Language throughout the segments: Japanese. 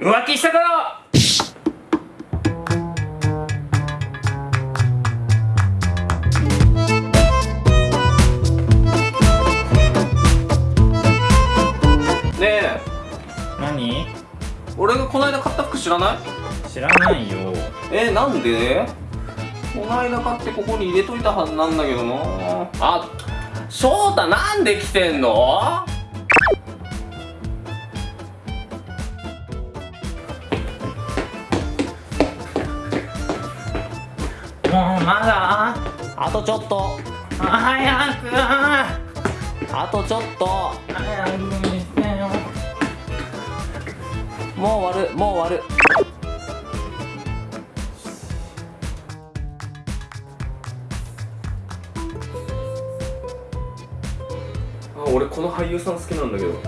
浮気しただろ！ねえ。何？俺がこの間買った服知らない？知らないよ。えなんで？この間買ってここに入れといたはずなんだけどな。あ翔太なんで来てんの？もうまだあとちょっと。早く。あとちょっと。早くにしてよもう終わる。もう終わる。あ俺この俳優さん好きなんだけど。ど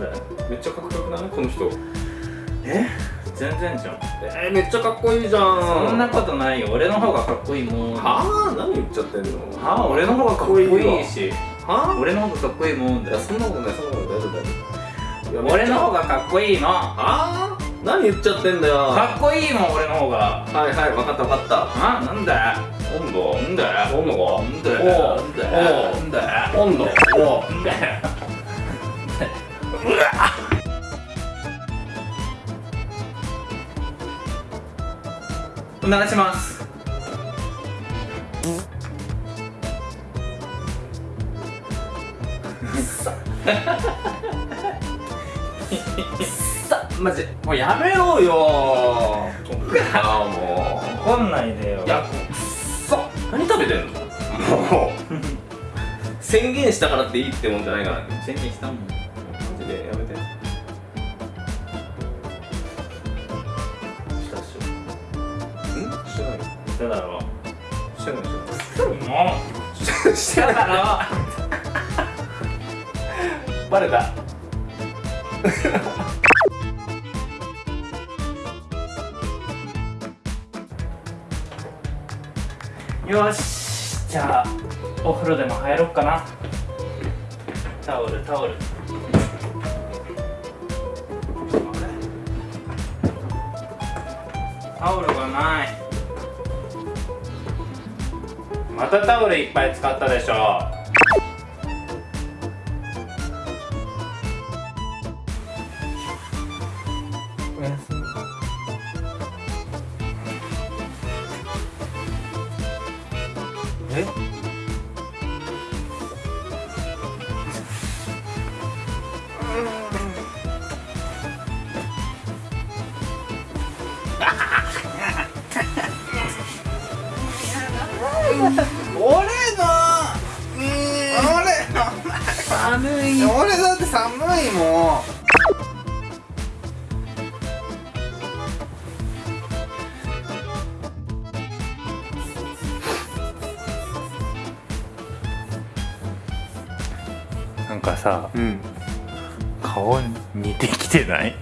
れ？めっちゃかっこよくない？この人。え？全然じゃんえー、めっちゃかっこいいじゃん。そんなことないよ。俺の方がかっこいいもん。ははあ？何言っちゃってんの？あ？俺の方がかっこいいしは俺の方がかっこいいもんだよ。そんなことないそんなことない。大丈夫大丈夫俺の方ががかっこいいの。かあ？あ何言っちゃってんだよ。っこいいもん俺の方が。はいはい分かった分かった。あなんだ？よ温度？なんだ？よ温度なんだ？おう。よなんだ？よなんだ？よ温度？おう。なんだ？よお願いします。さマジ。もうやめろよ。あも怒んないでよ。ういやくっそ。何食べてんの？もう。宣言したからっていいってもんじゃないからね。宣言したもん。マジでしただろ。うしてないしてないもうしてないだろバレた。よしじゃあお風呂でも入ろっかな。タオルタオル。タオルがない。またタオルいっぱい使ったでしょ。おやすみ。え？俺の俺の寒い俺だって寒いもん。なんかさうん。顔似てきてない？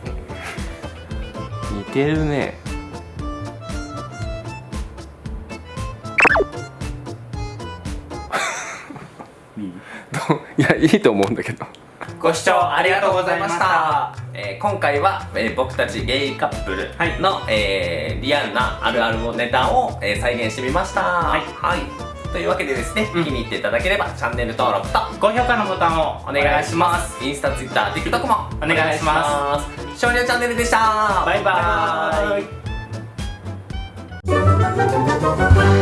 似てるねいやいいと思うんだけど。ご視聴ありがとうございました、えー今回は、えー僕たちゲイカップルの、えーリアルなあるあるネタを、えー再現してみました。はい、というわけでですね、気に入っていただければチャンネル登録と高評価のボタンをお願いします。インスタ、ツイッター、TikTok もお願いします。少量チャンネルでした。バイバーイ。バイバーイ